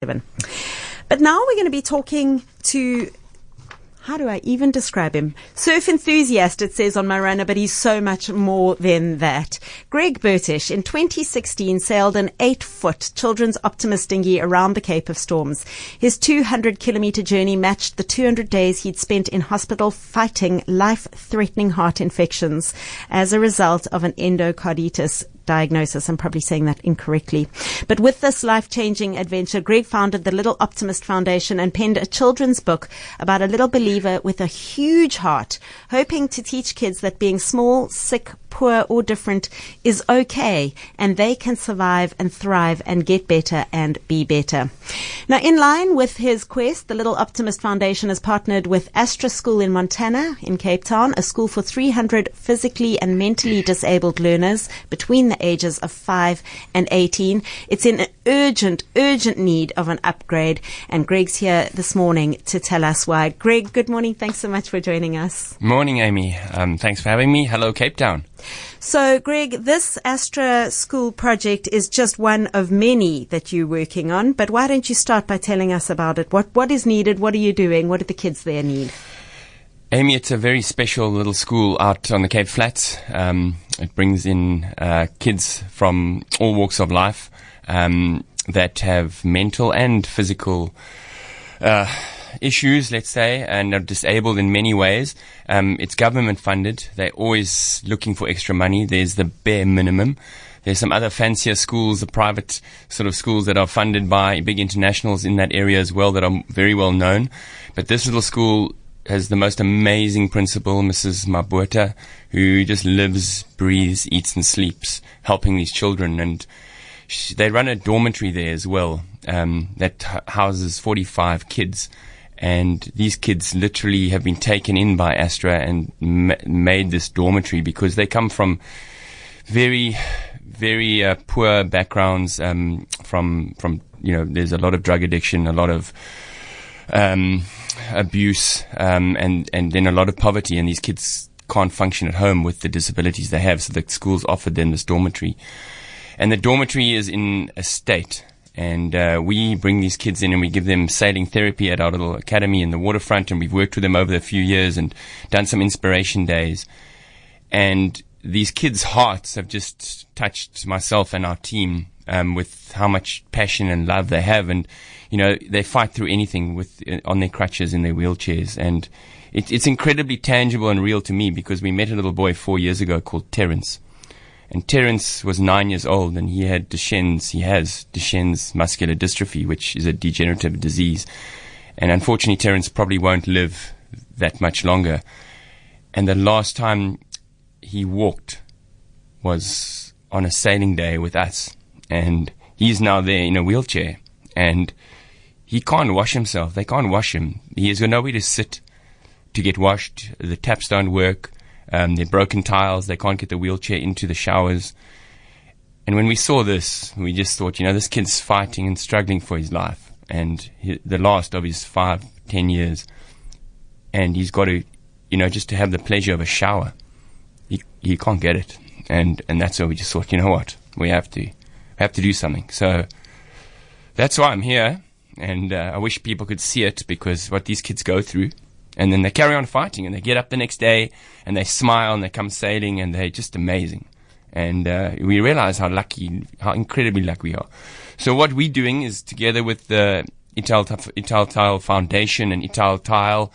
But now we're going to be talking to how do I even describe him? Surf enthusiast, it says on my runner, but he's so much more than that. Greg Bertish in 2016 sailed an eight foot children's optimist dinghy around the Cape of Storms. His 200 kilometer journey matched the 200 days he'd spent in hospital fighting life threatening heart infections as a result of an endocarditis diagnosis. I'm probably saying that incorrectly. But with this life changing adventure, Greg founded the Little Optimist Foundation and penned a children's book about a little believer with a huge heart, hoping to teach kids that being small, sick, poor or different is okay and they can survive and thrive and get better and be better. Now, in line with his quest, the Little Optimist Foundation has partnered with Astra School in Montana, in Cape Town, a school for 300 physically and mentally disabled learners between the ages of 5 and 18. It's in an urgent, urgent need of an upgrade, and Greg's here this morning to tell us why. Greg, good morning. Thanks so much for joining us. Morning, Amy. Um, thanks for having me. Hello, Cape Town. So, Greg, this Astra School project is just one of many that you're working on. But why don't you start by telling us about it? What what is needed? What are you doing? What do the kids there need? Amy, it's a very special little school out on the Cape Flats. Um, it brings in uh, kids from all walks of life um, that have mental and physical. Uh, issues, let's say, and are disabled in many ways. Um, it's government funded. They're always looking for extra money. There's the bare minimum. There's some other fancier schools, the private sort of schools that are funded by big internationals in that area as well that are very well known. But this little school has the most amazing principal, Mrs. Mabueta, who just lives, breathes, eats and sleeps helping these children. And she, they run a dormitory there as well um, that houses 45 kids and these kids literally have been taken in by Astra and ma- made this dormitory because they come from very, very uh, poor backgrounds. Um, from from you know, there's a lot of drug addiction, a lot of um, abuse, um, and and then a lot of poverty, and these kids can't function at home with the disabilities they have. So the schools offered them this dormitory, and the dormitory is in a state and uh, we bring these kids in and we give them sailing therapy at our little academy in the waterfront. And we've worked with them over a few years and done some inspiration days. And these kids' hearts have just touched myself and our team um, with how much passion and love they have. And, you know, they fight through anything with on their crutches in their wheelchairs. And it, it's incredibly tangible and real to me because we met a little boy four years ago called Terence and Terence was nine years old and he had Duchenne's, he has Duchenne's muscular dystrophy, which is a degenerative disease. And unfortunately, Terence probably won't live that much longer. And the last time he walked was on a sailing day with us. And he's now there in a wheelchair. And he can't wash himself. They can't wash him. He has got nowhere to sit to get washed. The taps don't work. Um, they're broken tiles. They can't get the wheelchair into the showers. And when we saw this, we just thought, you know, this kid's fighting and struggling for his life and he, the last of his five, ten years. And he's got to, you know, just to have the pleasure of a shower. He, he can't get it. And, and that's why we just thought, you know what? We have to, have to do something. So that's why I'm here. And uh, I wish people could see it because what these kids go through and then they carry on fighting and they get up the next day and they smile and they come sailing and they're just amazing. And uh, we realize how lucky, how incredibly lucky we are. So what we're doing is together with the Ital, Italtile Foundation and Italtile,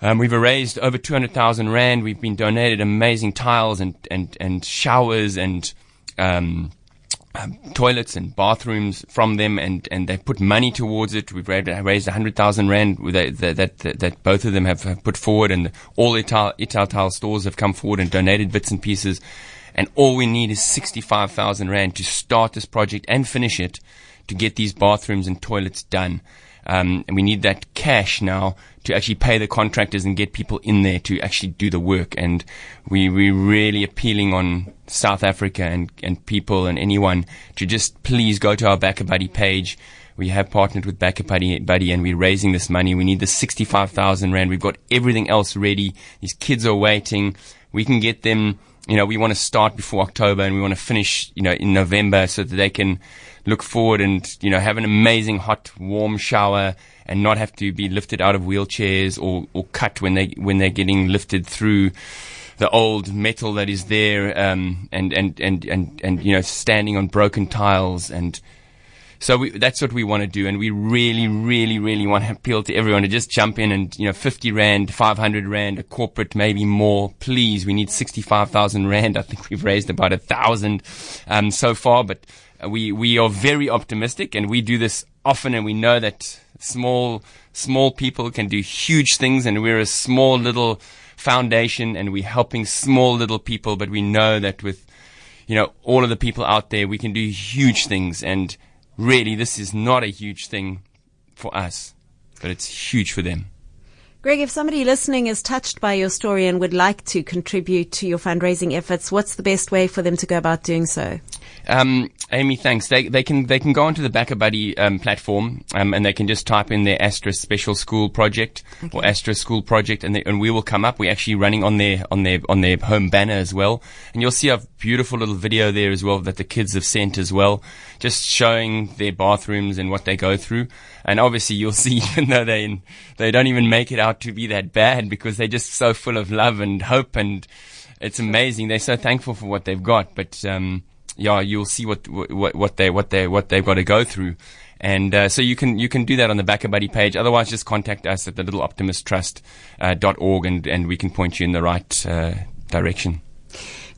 um, we've raised over 200,000 Rand. We've been donated amazing tiles and, and, and showers and um, um, toilets and bathrooms from them, and, and they put money towards it. We've raised, hundred thousand rand that, that, that, that, both of them have, have put forward, and all Ital, Italtile stores have come forward and donated bits and pieces. And all we need is 65,000 rand to start this project and finish it to get these bathrooms and toilets done. Um, and we need that cash now to actually pay the contractors and get people in there to actually do the work. And we, we're really appealing on South Africa and, and people and anyone to just please go to our BackaBuddy page. We have partnered with BackaBuddy Buddy and we're raising this money. We need the 65,000 Rand. We've got everything else ready. These kids are waiting. We can get them you know, we want to start before October and we want to finish, you know, in November so that they can look forward and, you know, have an amazing hot, warm shower and not have to be lifted out of wheelchairs or, or cut when they, when they're getting lifted through the old metal that is there, um, and, and, and, and, and, you know, standing on broken tiles and, so we, that's what we want to do, and we really, really, really want to appeal to everyone to just jump in and you know, 50 rand, 500 rand, a corporate, maybe more. Please, we need 65,000 rand. I think we've raised about a thousand um, so far, but we we are very optimistic, and we do this often, and we know that small small people can do huge things, and we're a small little foundation, and we're helping small little people, but we know that with you know all of the people out there, we can do huge things, and really, this is not a huge thing for us, but it's huge for them. Greg, if somebody listening is touched by your story and would like to contribute to your fundraising efforts, what's the best way for them to go about doing so? Um, Amy, thanks. They, they can they can go onto the BackaBuddy um, platform um, and they can just type in their Astra Special School Project okay. or Astra School Project, and, they, and we will come up. We're actually running on their on their on their home banner as well, and you'll see a beautiful little video there as well that the kids have sent as well, just showing their bathrooms and what they go through. And obviously, you'll see even though they they don't even make it out to be that bad because they're just so full of love and hope and it's amazing. They're so thankful for what they've got, but um, yeah, you'll see what what what they what they what they've got to go through. And uh, so you can you can do that on the BackaBuddy page. Otherwise, just contact us at the Little Optimist Trust uh, org, and and we can point you in the right uh, direction.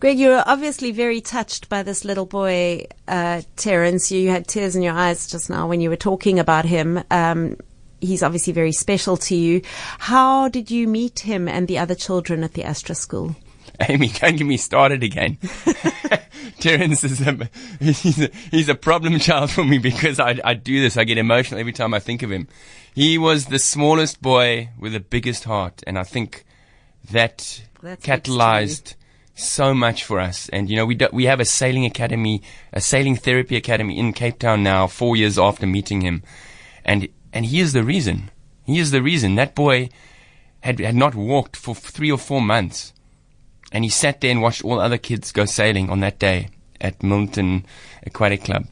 Greg, you were obviously very touched by this little boy, uh, Terence. You had tears in your eyes just now when you were talking about him. Um, he's obviously very special to you. How did you meet him and the other children at the Astra School? Amy, don't get me started again. Terence is a he's, a he's a problem child for me because I, I do this. I get emotional every time I think of him. He was the smallest boy with the biggest heart, and I think that That's catalyzed so much for us. And you know, we do, we have a sailing academy, a sailing therapy academy in Cape Town now, four years after meeting him, and and he is the reason. He is the reason that boy had had not walked for three or four months and he sat there and watched all other kids go sailing on that day at Milnerton Aquatic Club.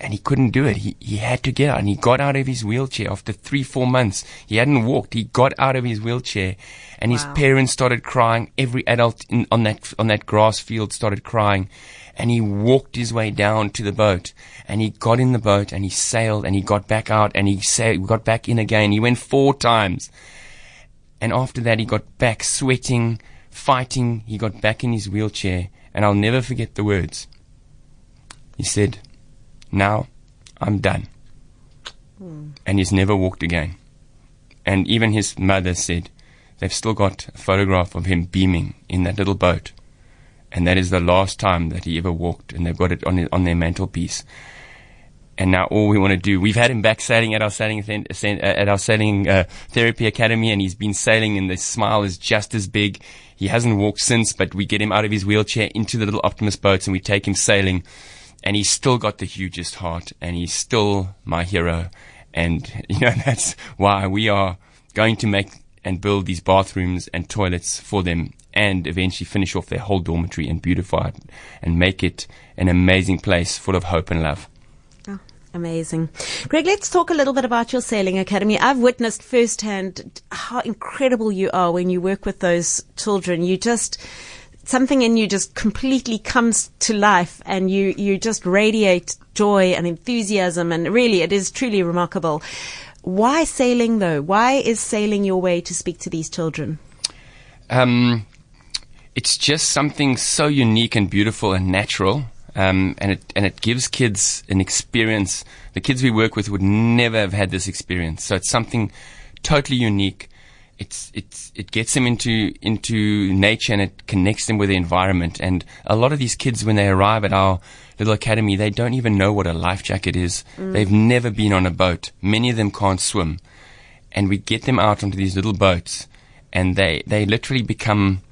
And he couldn't do it. He, he had to get out and he got out of his wheelchair after three, four months. He hadn't walked. He got out of his wheelchair and wow. his parents started crying. Every adult in, on that, on that grass field started crying and he walked his way down to the boat and he got in the boat and he sailed and he got back out and he sailed, got back in again. He went four times. And after that, he got back sweating, fighting, he got back in his wheelchair, and I'll never forget the words. He said, Now I'm done. Mm. And he's never walked again. And even his mother said, They've still got a photograph of him beaming in that little boat. And that is the last time that he ever walked, and they've got it on, on their mantelpiece and now all we want to do. We've had him back sailing at our sailing at our sailing uh, therapy academy, and he's been sailing, and the smile is just as big. He hasn't walked since, but we get him out of his wheelchair into the little Optimist boats, and we take him sailing, and he's still got the hugest heart, and he's still my hero, and you know that's why we are going to make and build these bathrooms and toilets for them and eventually finish off their whole dormitory and beautify it and make it an amazing place full of hope and love. Amazing. Greg, let's talk a little bit about your sailing academy. I've witnessed firsthand how incredible you are when you work with those children. You just, something in you just completely comes to life and you, you just radiate joy and enthusiasm and really it is truly remarkable. Why sailing though? Why is sailing your way to speak to these children? Um, it's just something so unique and beautiful and natural um, and it and it gives kids an experience. The kids we work with would never have had this experience. So it's something totally unique. It's it's it gets them into into nature and it connects them with the environment. And a lot of these kids, when they arrive at our little academy, they don't even know what a life jacket is. Mm. They've never been on a boat. Many of them can't swim, and we get them out onto these little boats, and they they literally become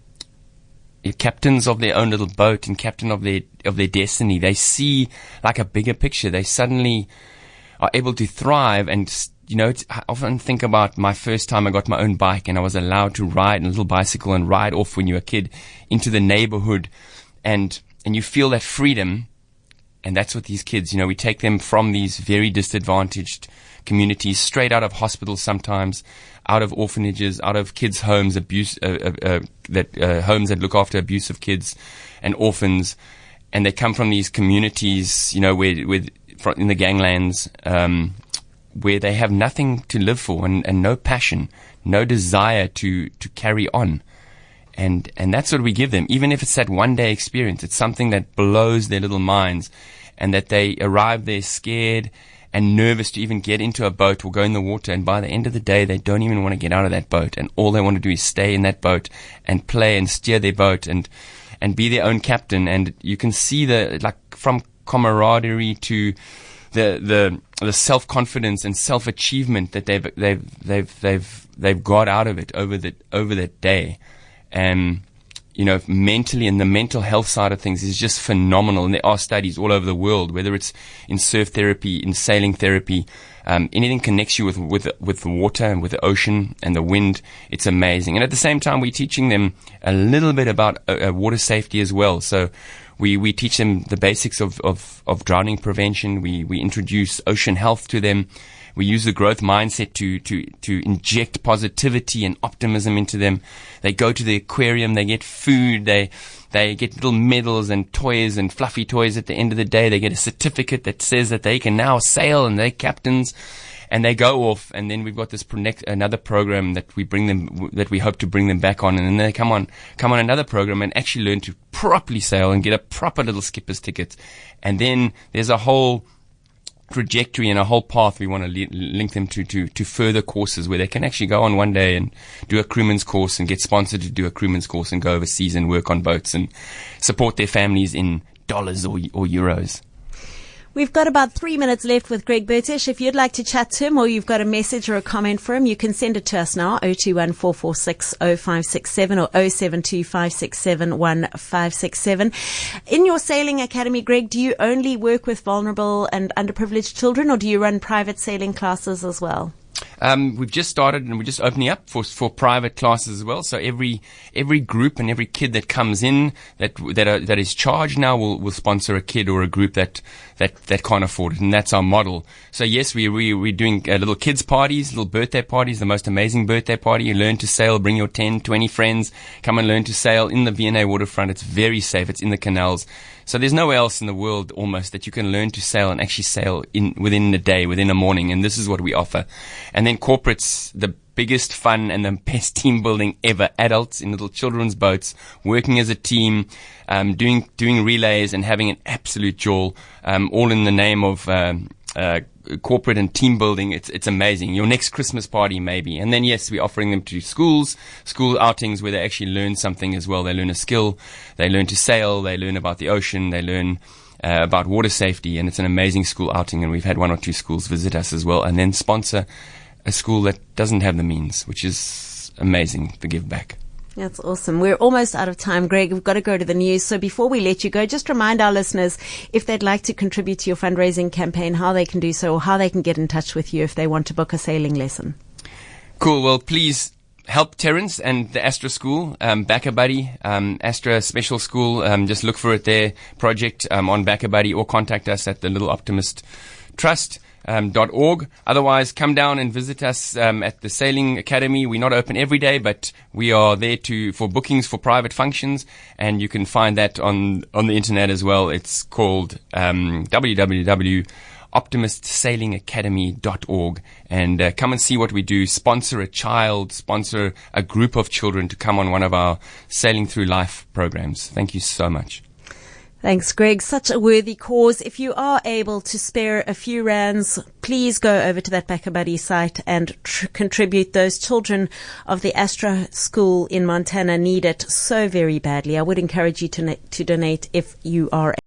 captains of their own little boat and captain of their of their destiny. They see like a bigger picture. They suddenly are able to thrive and you know, I often think about my first time I got my own bike and I was allowed to ride a little bicycle and ride off when you were a kid into the neighborhood and, and you feel that freedom. And that's what these kids, you know, we take them from these very disadvantaged communities, straight out of hospitals sometimes, out of orphanages, out of kids' homes, abuse, uh, uh, uh, that uh, homes that look after abusive kids and orphans, and they come from these communities, you know, where, where in the ganglands, um, where they have nothing to live for and, and no passion, no desire to to carry on. And and that's what we give them, even if it's that one day experience. It's something that blows their little minds, and that they arrive there scared and nervous to even get into a boat or go in the water. And by the end of the day, they don't even want to get out of that boat. And all they want to do is stay in that boat and play and steer their boat and, and be their own captain. And you can see the, like, from camaraderie to the, the, the self confidence and self achievement that they've, they've, they've, they've, they've got out of it over the, over that day. And, you know, mentally and the mental health side of things is just phenomenal. And there are studies all over the world, whether it's in surf therapy, in sailing therapy, um, anything connects you with, with, with the water and with the ocean and the wind. It's amazing. And at the same time, we're teaching them a little bit about uh, uh water safety as well. So we, we teach them the basics of, of, of drowning prevention. We, we introduce ocean health to them. We use the growth mindset to, to, to inject positivity and optimism into them. They go to the aquarium, they get food, they, they get little medals and toys and fluffy toys at the end of the day. They get a certificate that says that they can now sail and they're captains and they go off and then we've got this next, another program that we bring them that we hope to bring them back on and then they come on come on another program and actually learn to properly sail and get a proper little skipper's ticket and then there's a whole trajectory and a whole path we want to li- link them to, to, to further courses where they can actually go on one day and do a crewman's course and get sponsored to do a crewman's course and go overseas and work on boats and support their families in dollars or, or euros. We've got about three minutes left with Greg Bertish. If you'd like to chat to him or you've got a message or a comment for him, you can send it to us now, 0214460567 or 0725671567. In your sailing academy, Greg, do you only work with vulnerable and underprivileged children or do you run private sailing classes as well? Um, we've just started and we're just opening up for, for private classes as well. So every, every group and every kid that comes in that, that, are, that is charged now will, will sponsor a kid or a group that, that, that can't afford it. And that's our model. So yes, we, we, we're doing uh, little kids parties, little birthday parties, the most amazing birthday party. You learn to sail, bring your 10, 20 friends, come and learn to sail in the V&A waterfront. It's very safe. It's in the canals. So there's nowhere else in the world almost that you can learn to sail and actually sail in within a day, within a morning. And this is what we offer. And then corporates, the biggest fun and the best team building ever. Adults in little children's boats, working as a team, um, doing doing relays and having an absolute joy, um, all in the name of um, uh, corporate and team building. It's it's amazing. Your next Christmas party, maybe, and then yes, we're offering them to schools, school outings where they actually learn something as well. They learn a skill, they learn to sail, they learn about the ocean, they learn. Uh, about water safety, and it's an amazing school outing. And we've had one or two schools visit us as well, and then sponsor a school that doesn't have the means, which is amazing to give back. That's awesome. We're almost out of time, Greg. We've got to go to the news. So before we let you go, just remind our listeners if they'd like to contribute to your fundraising campaign, how they can do so or how they can get in touch with you if they want to book a sailing lesson. Cool. Well, please help Terence and the Astra School, um, Buddy, um, Astra Special School. Um, just look for it there, project um, on BackaBuddy, or contact us at the Little Optimist Trust um, .org. Otherwise, come down and visit us um, at the Sailing Academy. We're not open every day, but we are there to for bookings for private functions, and you can find that on on the internet as well. It's called um, www.optimistsailingacademy.org, and uh, come and see what we do. Sponsor a child, sponsor a group of children to come on one of our Sailing Through Life programs. Thank you so much. Thanks, Greg. Such a worthy cause. If you are able to spare a few rands, please go over to that BackaBuddy site and tr- contribute. Those children of the Astra School in Montana need it so very badly. I would encourage you to, na- to donate if you are